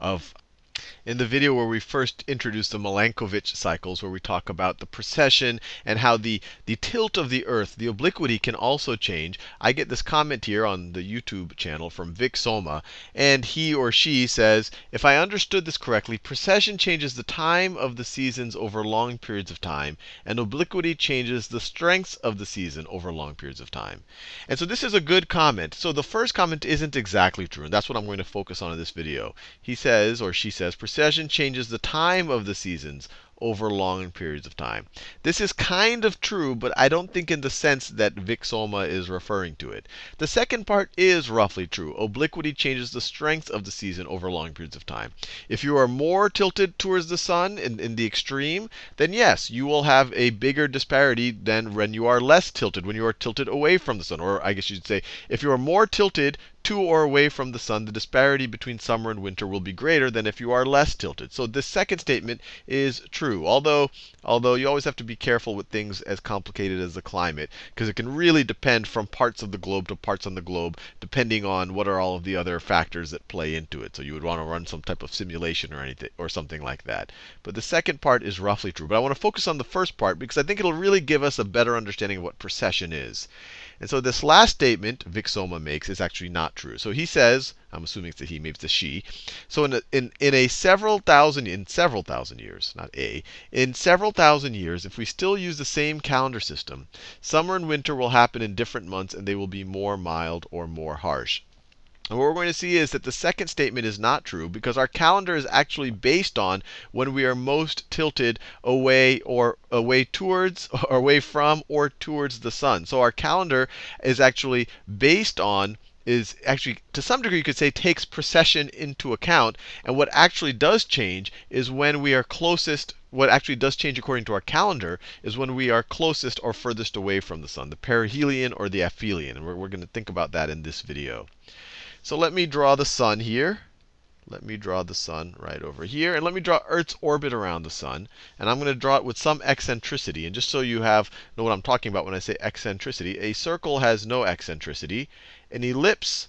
of in the video where we first introduced the Milankovitch cycles, where we talk about the precession and how the, the tilt of the Earth, the obliquity, can also change, I get this comment here on the YouTube channel from Vic Soma, and he or she says, if I understood this correctly, precession changes the time of the seasons over long periods of time, and obliquity changes the strengths of the season over long periods of time. And so this is a good comment. So the first comment isn't exactly true, and that's what I'm going to focus on in this video. He says, or she says, precession changes the time of the seasons over long periods of time. This is kind of true, but I don't think in the sense that Vic Soma is referring to it. The second part is roughly true. Obliquity changes the strength of the season over long periods of time. If you are more tilted towards the sun in, in the extreme, then yes, you will have a bigger disparity than when you are less tilted, when you are tilted away from the sun. Or I guess you'd say, if you are more tilted to or away from the sun, the disparity between summer and winter will be greater than if you are less tilted. So this second statement is true. Although, although you always have to be careful with things as complicated as the climate, because it can really depend from parts of the globe to parts on the globe, depending on what are all of the other factors that play into it. So you would want to run some type of simulation or anything or something like that. But the second part is roughly true. But I want to focus on the first part because I think it'll really give us a better understanding of what precession is. And so this last statement Vic Soma makes is actually not true. So he says, I'm assuming it's a he, maybe it's a she. So in a, in, in a several thousand, in several thousand years, not a, in several thousand years, if we still use the same calendar system, summer and winter will happen in different months and they will be more mild or more harsh. And what we're going to see is that the second statement is not true because our calendar is actually based on when we are most tilted away or away towards, or away from, or towards the sun. So our calendar is actually based on is actually, to some degree, you could say takes precession into account. And what actually does change is when we are closest, what actually does change according to our calendar is when we are closest or furthest away from the sun, the perihelion or the aphelion. And we're, we're going to think about that in this video. So let me draw the sun here. Let me draw the sun right over here. And let me draw Earth's orbit around the sun. And I'm going to draw it with some eccentricity. And just so you have know what I'm talking about when I say eccentricity, a circle has no eccentricity. An ellipse,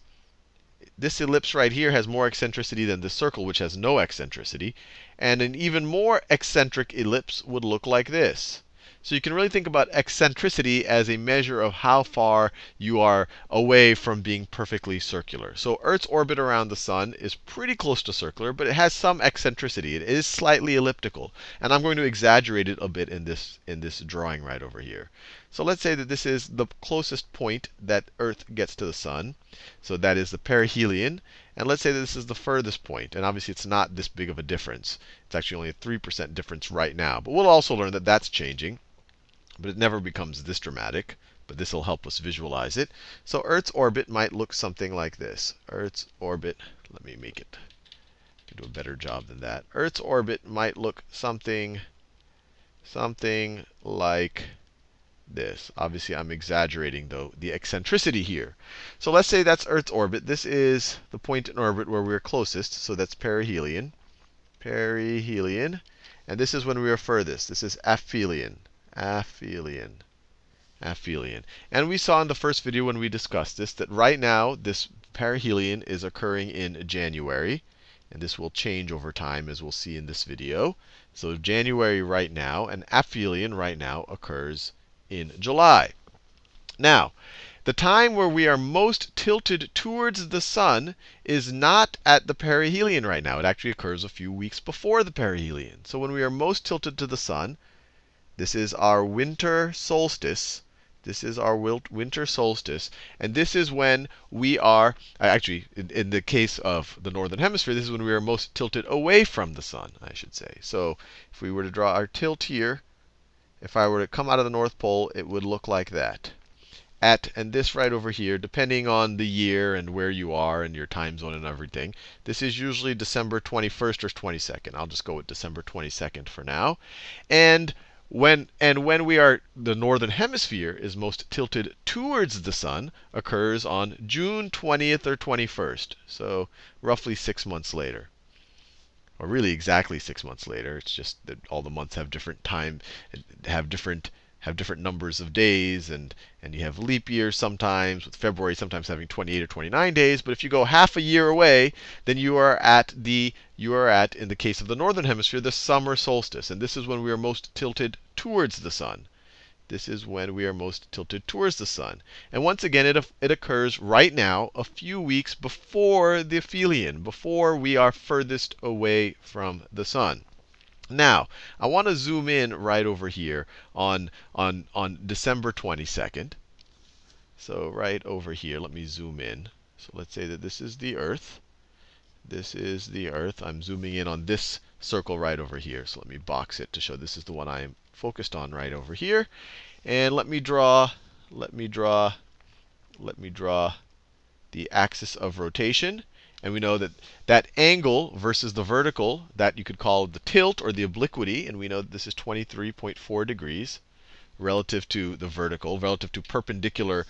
this ellipse right here has more eccentricity than the circle, which has no eccentricity. And an even more eccentric ellipse would look like this. So you can really think about eccentricity as a measure of how far you are away from being perfectly circular. So Earth's orbit around the sun is pretty close to circular, but it has some eccentricity. It is slightly elliptical. And I'm going to exaggerate it a bit in this, in this drawing right over here. So let's say that this is the closest point that Earth gets to the sun. So that is the perihelion. And let's say that this is the furthest point. And obviously, it's not this big of a difference. It's actually only a 3% difference right now. But we'll also learn that that's changing but it never becomes this dramatic. But this will help us visualize it. So Earth's orbit might look something like this. Earth's orbit, let me make it do a better job than that. Earth's orbit might look something, something like this. Obviously, I'm exaggerating, though, the eccentricity here. So let's say that's Earth's orbit. This is the point in orbit where we're closest. So that's perihelion. Perihelion. And this is when we are furthest. This is aphelion aphelion. Aphelion. And we saw in the first video when we discussed this that right now this perihelion is occurring in January. And this will change over time as we'll see in this video. So January right now and aphelion right now occurs in July. Now, the time where we are most tilted towards the sun is not at the perihelion right now. It actually occurs a few weeks before the perihelion. So when we are most tilted to the sun, this is our winter solstice. This is our winter solstice. And this is when we are, uh, actually, in, in, the case of the northern hemisphere, this is when we are most tilted away from the sun, I should say. So if we were to draw our tilt here, if I were to come out of the North Pole, it would look like that. At, and this right over here, depending on the year and where you are and your time zone and everything, this is usually December 21st or 22nd. I'll just go with December 22nd for now. And when, and when we are, the northern hemisphere is most tilted towards the sun, occurs on June 20th or 21st. So roughly six months later. Or really exactly six months later. It's just that all the months have different time, have different have different numbers of days, and, and you have leap years sometimes, with February sometimes having 28 or 29 days. But if you go half a year away, then you are at the you are at, in the case of the northern hemisphere, the summer solstice. And this is when we are most tilted towards the sun. This is when we are most tilted towards the sun. And once again, it, it occurs right now, a few weeks before the aphelion, before we are furthest away from the sun. Now, I want to zoom in right over here on, on, on December 22nd. So right over here, let me zoom in. So let's say that this is the Earth. This is the Earth. I'm zooming in on this circle right over here. So let me box it to show this is the one I am focused on right over here. And let me draw, let me draw, let me draw the axis of rotation. And we know that that angle versus the vertical, that you could call the tilt or the obliquity. And we know that this is 23.4 degrees relative to the vertical, relative to perpendicular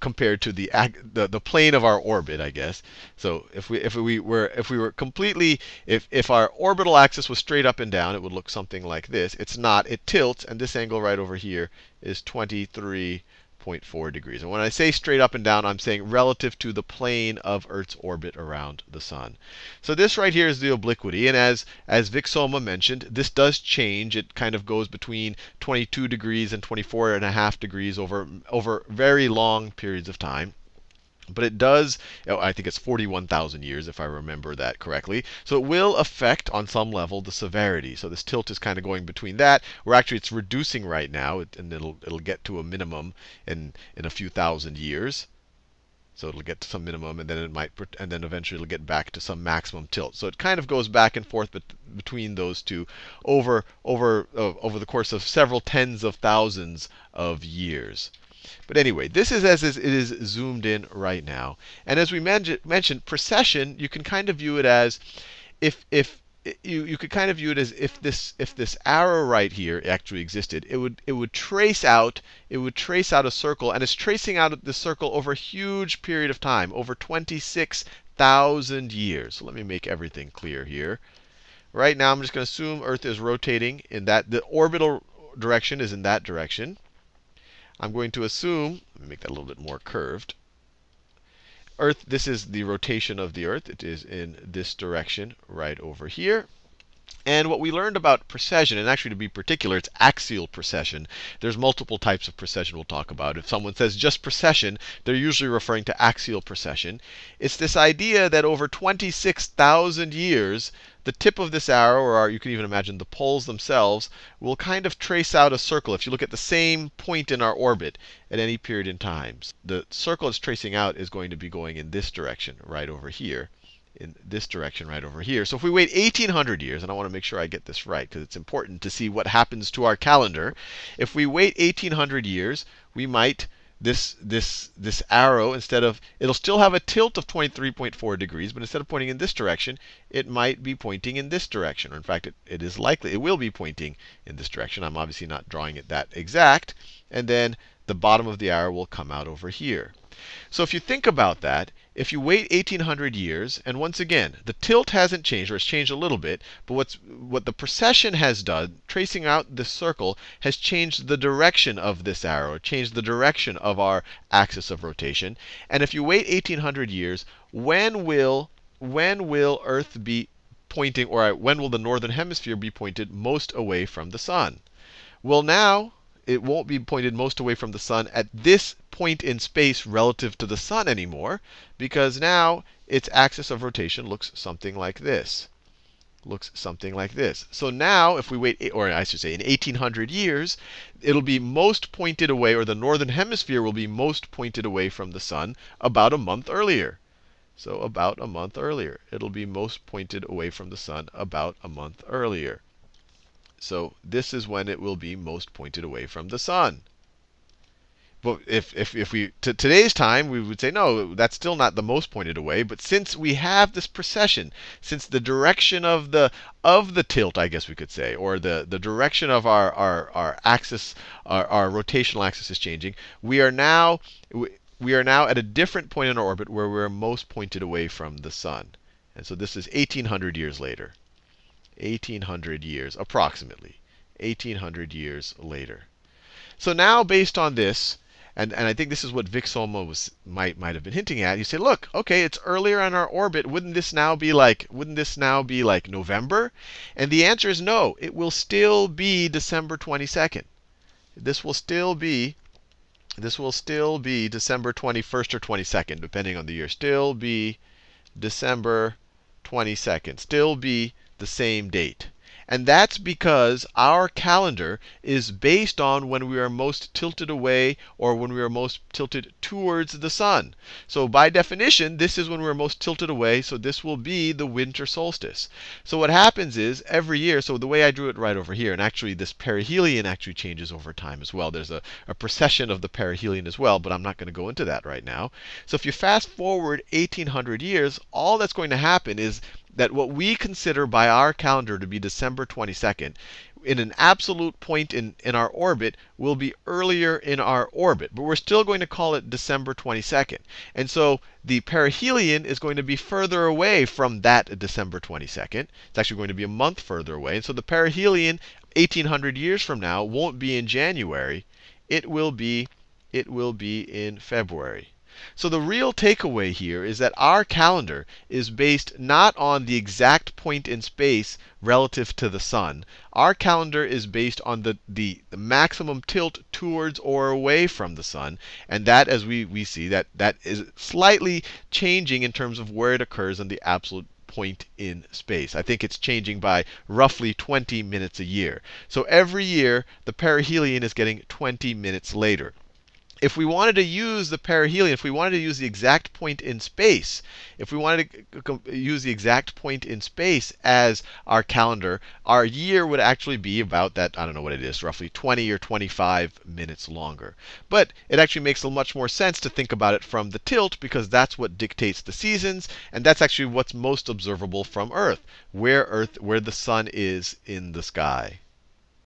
compared to the, the the plane of our orbit, I guess. So if we if we were if we were completely if if our orbital axis was straight up and down, it would look something like this. It's not. It tilts, and this angle right over here is 23 0.4 degrees. And when I say straight up and down, I'm saying relative to the plane of Earth's orbit around the sun. So this right here is the obliquity. And as, as Vic Soma mentioned, this does change. It kind of goes between 22 degrees and 24 and a half degrees over, over very long periods of time. But it does, oh, I think it's 41,000 years if I remember that correctly. So it will affect on some level the severity. So this tilt is kind of going between that, where actually it's reducing right now, and it'll, it'll get to a minimum in, in a few thousand years. So it'll get to some minimum, and then it might, and then eventually it'll get back to some maximum tilt. So it kind of goes back and forth bet between those two over over uh, over the course of several tens of thousands of years. But anyway, this is as it is zoomed in right now. And as we mentioned, precession, you can kind of view it as if if you, you could kind of view it as if this if this arrow right here actually existed, it would it would trace out it would trace out a circle, and it's tracing out the circle over a huge period of time, over 26,000 years. So let me make everything clear here. Right now, I'm just going to assume Earth is rotating in that the orbital direction is in that direction. I'm going to assume, let me make that a little bit more curved. Earth, this is the rotation of the Earth. It is in this direction right over here. And what we learned about precession, and actually to be particular, it's axial precession. There's multiple types of precession we'll talk about. If someone says just precession, they're usually referring to axial precession. It's this idea that over 26,000 years, the tip of this arrow, or you can even imagine the poles themselves, will kind of trace out a circle. If you look at the same point in our orbit at any period in time, the circle it's tracing out is going to be going in this direction, right over here in this direction right over here. So if we wait 1800 years, and I want to make sure I get this right because it's important to see what happens to our calendar. If we wait 1800 years, we might this this this arrow instead of it'll still have a tilt of 23.4 degrees, but instead of pointing in this direction, it might be pointing in this direction. Or in fact, it, it is likely it will be pointing in this direction. I'm obviously not drawing it that exact. And then the bottom of the arrow will come out over here. So if you think about that, if you wait 1800 years, and once again, the tilt hasn't changed, or it's changed a little bit, but what's, what the precession has done, tracing out this circle, has changed the direction of this arrow, changed the direction of our axis of rotation. And if you wait 1800 years, when will, when will Earth be pointing, or when will the northern hemisphere be pointed most away from the sun? Well, now it won't be pointed most away from the sun at this point in space relative to the sun anymore, because now its axis of rotation looks something like this. Looks something like this. So now, if we wait, or I should say in 1800 years, it'll be most pointed away, or the northern hemisphere will be most pointed away from the sun about a month earlier. So about a month earlier. It'll be most pointed away from the sun about a month earlier. So this is when it will be most pointed away from the sun. But if, if, if we, to today's time, we would say, no, that's still not the most pointed away. But since we have this precession, since the direction of the, of the tilt, I guess we could say, or the, the direction of our, our, our axis, our, our rotational axis is changing, we are now, we are now at a different point in our orbit where we're most pointed away from the sun. And so this is 1800 years later. 1800 years, approximately. 1800 years later. So now, based on this, and, and I think this is what Vic Solmo was might might have been hinting at. You say, look, okay, it's earlier on our orbit. Wouldn't this now be like wouldn't this now be like November? And the answer is no. It will still be December 22nd. This will still be this will still be December 21st or 22nd, depending on the year. Still be December 22nd. Still be the same date. And that's because our calendar is based on when we are most tilted away or when we are most tilted towards the sun. So by definition, this is when we're most tilted away. So this will be the winter solstice. So what happens is every year, so the way I drew it right over here, and actually this perihelion actually changes over time as well. There's a, a precession of the perihelion as well, but I'm not going to go into that right now. So if you fast forward 1800 years, all that's going to happen is that what we consider by our calendar to be December 22nd, in an absolute point in, in our orbit, will be earlier in our orbit. But we're still going to call it December 22nd. And so the perihelion is going to be further away from that December 22nd. It's actually going to be a month further away. And so the perihelion, 1800 years from now, won't be in January. It will be, it will be in February. So the real takeaway here is that our calendar is based not on the exact point in space relative to the sun. Our calendar is based on the, the, the, maximum tilt towards or away from the sun. And that, as we, we see, that, that is slightly changing in terms of where it occurs on the absolute point in space. I think it's changing by roughly 20 minutes a year. So every year, the perihelion is getting 20 minutes later if we wanted to use the perihelion, if we wanted to use the exact point in space, if we wanted to use the exact point in space as our calendar, our year would actually be about that, I don't know what it is, roughly 20 or 25 minutes longer. But it actually makes a much more sense to think about it from the tilt because that's what dictates the seasons, and that's actually what's most observable from Earth, where Earth, where the sun is in the sky.